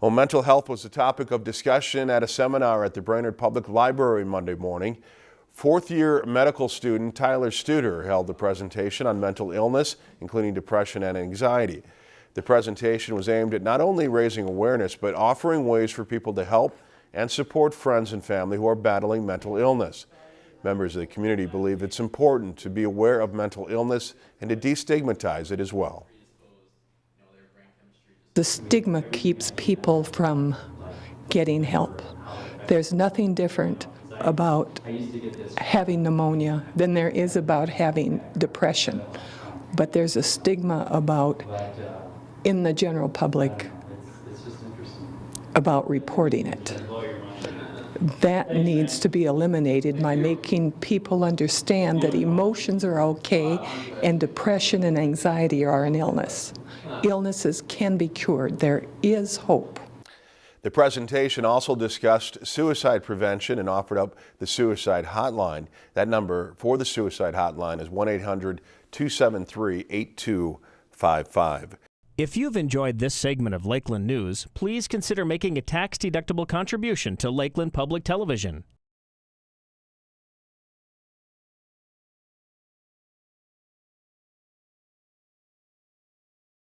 Well, mental health was the topic of discussion at a seminar at the Brainerd Public Library Monday morning. Fourth year medical student Tyler Studer held the presentation on mental illness, including depression and anxiety. The presentation was aimed at not only raising awareness, but offering ways for people to help and support friends and family who are battling mental illness. Members of the community believe it's important to be aware of mental illness and to destigmatize it as well. The stigma keeps people from getting help. There's nothing different about having pneumonia than there is about having depression. But there's a stigma about, in the general public, about reporting it. That needs to be eliminated by making people understand that emotions are okay and depression and anxiety are an illness. Illnesses can be cured. There is hope. The presentation also discussed suicide prevention and offered up the suicide hotline. That number for the suicide hotline is 1-800-273-8255. If you've enjoyed this segment of Lakeland News, please consider making a tax-deductible contribution to Lakeland Public Television.